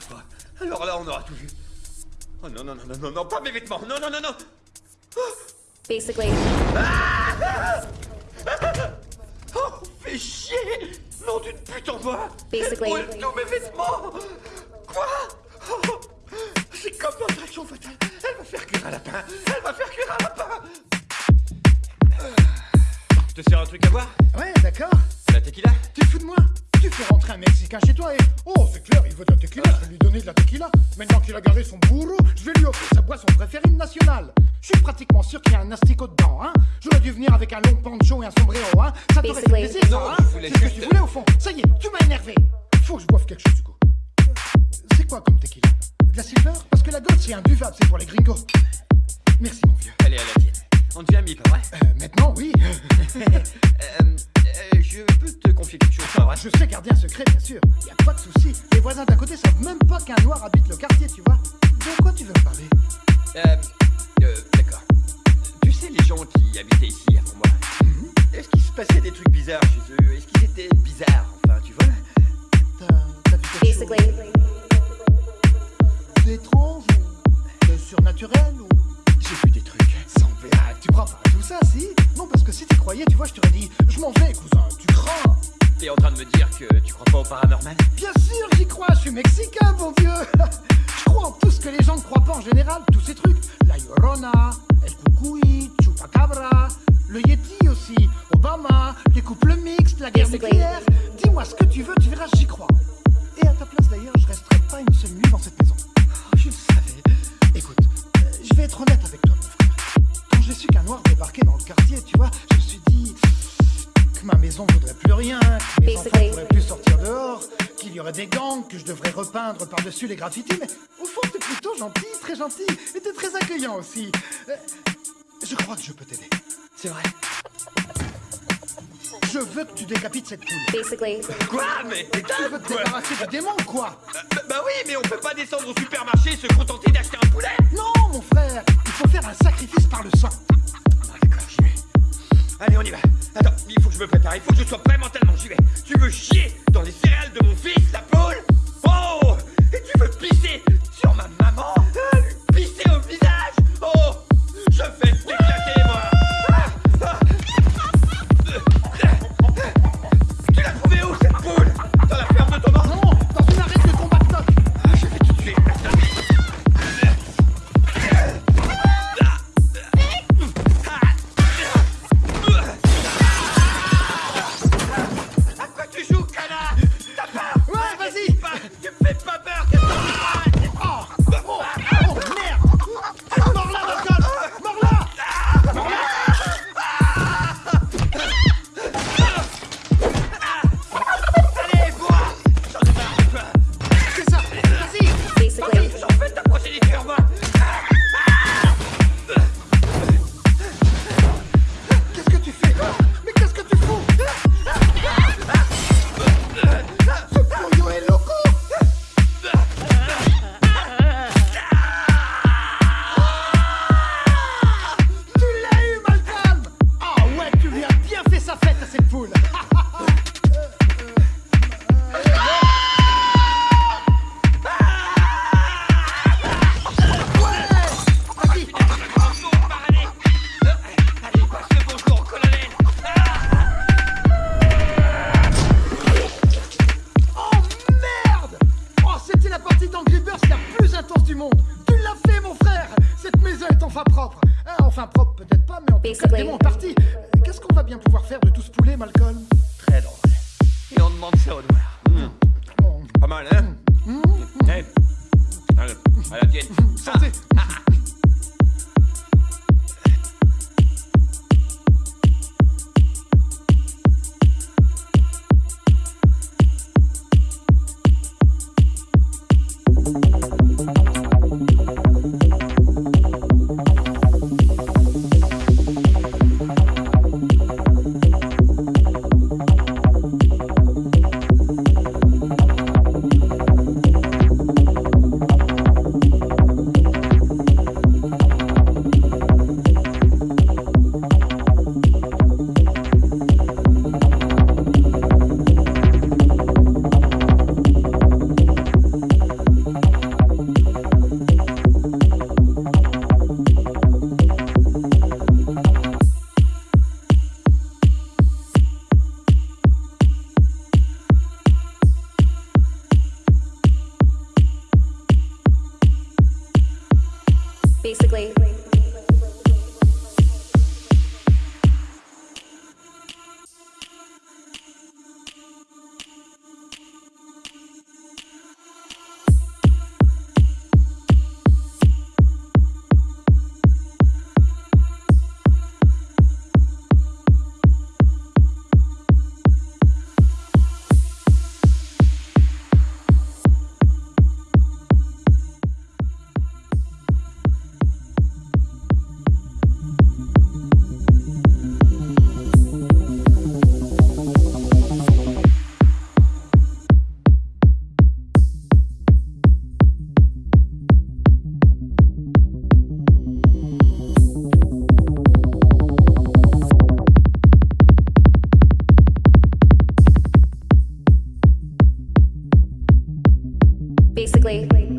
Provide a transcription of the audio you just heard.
crois pas. Alors là, on aura tout vu. Oh non, non, non, non, non, non, pas mes vêtements. Non, non, non, non. Basically, Oh, fais chier Nom d'une pute en bas Basically- Elle brûle tous mes vêtements Quoi Oh, C'est comme dans Attraction Fatale. Elle va faire cuire un lapin. Elle va faire cuire un lapin Je te sers un truc à boire? Ouais, d'accord. La tequila? Tu te fous de moi? Tu fais rentrer un Mexicain chez toi et... Oh, c'est clair, il veut de la tequila, je vais lui donner de la tequila. Maintenant qu'il a garé son bourreau, je vais lui offrir sa boisson préférée nationale. Je suis pratiquement sûr qu'il y a un asticot dedans, hein. J'aurais dû venir avec un long poncho et un sombrero, hein. Ça t'aurait fait plaisir, ça, Non, hein je voulais C'est ce que tu voulais au fond. Ça y est, tu m'as énervé. Faut que je boive quelque chose, du coup. C'est quoi comme tequila? De la silver? Parce que la gosse, c'est imbuvable, c'est pour les gringos. Merci, mon vieux. Allez, à la tienne. On devient amis, pas vrai? Euh, maintenant, oui. euh, euh, Je peux te Je sais garder un secret, bien sûr. Y a pas de souci. Les voisins d'à côté savent même pas qu'un noir habite le quartier, tu vois. De quoi tu veux me parler Euh, euh, d'accord. Tu sais, les gens qui habitaient ici avant moi, est-ce qu'il se passait des trucs bizarres chez eux? Est-ce qu'ils étaient bizarres, enfin, tu vois? T'as vu quelque chose? Basically, d'étrange ou de surnaturel ou? J'ai vu des trucs. sans blague Tu crois pas à tout ça, si? Non, parce que si tu croyais, tu vois, je t'aurais dit, je m'en vais, cousin. T'es en train de me dire que tu crois pas au paranormal Bien sûr, j'y crois. Je suis mexicain, mon vieux. Je crois en tout ce que les gens ne croient pas en général. Tous ces trucs. La Llorona, El Cucuy, Chupacabra, le Yeti aussi, Obama, les couples mixtes, la guerre nucléaire. Dis-moi ce que tu veux, tu verras, j'y crois. Mes enfants Basically- pourraient plus sortir dehors, qu'il y aurait des gangs, que je devrais repeindre par-dessus les graffitis, mais au fond, t'es plutôt gentil, très gentil, et t'es très accueillant aussi. Euh, je crois que je peux t'aider. C'est vrai. Je veux que tu décapites cette poule. basically, Quoi Mais t'es Tu veux te débarrasser du démon, quoi? Bah, bah oui, mais on peut pas descendre au supermarché et se contenter d'acheter un poulet Non, mon frère, il faut faire un sacrifice par le sang. Me prépare, il faut que je sois prêt mentalement, j'y vais. Tu veux chier dans les céréales de mon fils, parti Qu'est-ce qu'on va bien pouvoir faire de tout ce poulet, Malcolm Très drôle. Et on demande ça au noir. Oh, Pas mal, hein Hey. Allez, à la tienne. Santé basically. Quickly.